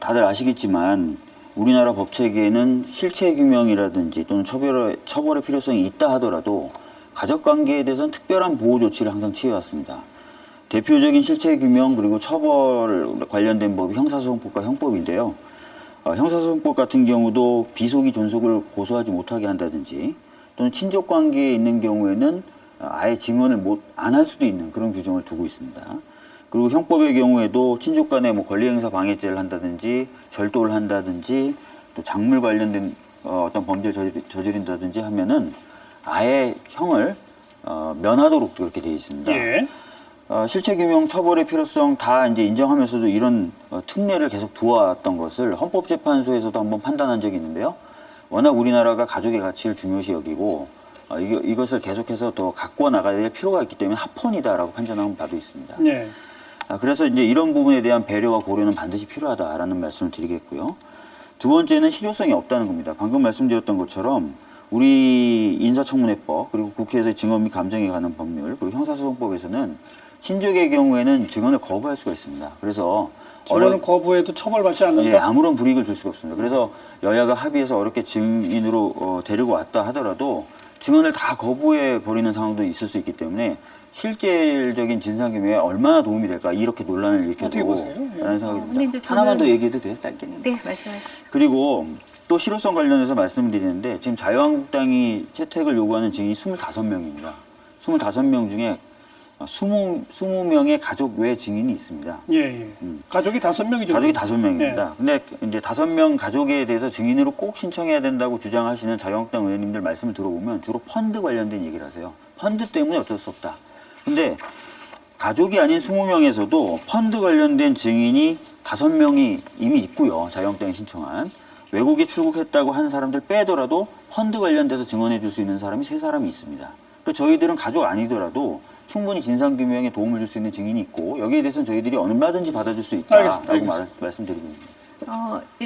다들 아시겠지만 우리나라 법 체계에는 실체 규명이라든지 또는 처벌의, 처벌의 필요성이 있다 하더라도 가족 관계에 대해서는 특별한 보호 조치를 항상 취해왔습니다. 대표적인 실체 규명 그리고 처벌 관련된 법이 형사소송법과 형법인데요. 어, 형사소송법 같은 경우도 비속이 존속을 고소하지 못하게 한다든지 또는 친족 관계에 있는 경우에는 어, 아예 증언을 못 안 할 수도 있는 그런 규정을 두고 있습니다. 그리고 형법의 경우에도 친족 간에 뭐 권리행사 방해죄를 한다든지 절도를 한다든지 또 작물 관련된 어, 어떤 범죄를 저지른다든지 하면은 아예 형을 어, 면하도록 그렇게 되어 있습니다. 예. 어, 실체 규명 처벌의 필요성 다 이제 인정하면서도 이런 어, 특례를 계속 두어왔던 것을 헌법재판소에서도 한번 판단한 적이 있는데요. 워낙 우리나라가 가족의 가치를 중요시 여기고 어, 이거, 이것을 계속해서 더 갖고 나가야 될 필요가 있기 때문에 합헌이다라고 판단한 바도 있습니다. 예. 아, 그래서 이제 이런 부분에 대한 배려와 고려는 반드시 필요하다라는 말씀을 드리겠고요. 두 번째는 실효성이 없다는 겁니다. 방금 말씀드렸던 것처럼 우리 인사청문회법 그리고 국회에서 증언 및 감정에 관한 법률 그리고 형사소송법에서는 친족의 경우에는 증언을 거부할 수가 있습니다. 그래서 증언을 거부해도 처벌받지 않는다. 예, 아무런 불이익을 줄 수가 없습니다. 그래서 여야가 합의해서 어렵게 증인으로 어, 데리고 왔다 하더라도 증언을 다 거부해 버리는 상황도 있을 수 있기 때문에 실질적인 진상규명에 얼마나 도움이 될까 이렇게 논란을 일으켜도 보세요? 예. 라는 생각이 어, 듭니다. 하나만 더 저는- 얘기해도 돼요? 짧게는? 네, 말씀하세요. 그리고 또 실효성 관련해서 말씀드리는데 지금 자유한국당이 채택을 요구하는 증인이 25명입니다. 25명 중에 20, 20명의 가족 외 증인이 있습니다. 예, 예. 가족이 다섯 명이죠. 음. 가족이 다섯 예. 명입니다. 근데 이제 다섯 명 가족에 대해서 증인으로 꼭 신청해야 된다고 주장하시는 자유한국당 의원님들 말씀을 들어보면 주로 펀드 관련된 얘기를 하세요. 펀드 때문에 어쩔 수 없다. 근데 가족이 아닌 20명에서도 펀드 관련된 증인이 다섯 명이 이미 있고요. 자유한국당이 신청한. 외국에 출국했다고 하는 사람들 빼더라도 펀드 관련돼서 증언해 줄 수 있는 사람이 세 사람이 있습니다. 그 저희들은 가족 아니더라도 충분히 진상규명에 도움을 줄 수 있는 증인이 있고 여기에 대해서는 저희들이 얼마든지 받아줄 수. 있다라고 알겠습니다. 말, 말씀드리고 있습니다. 어,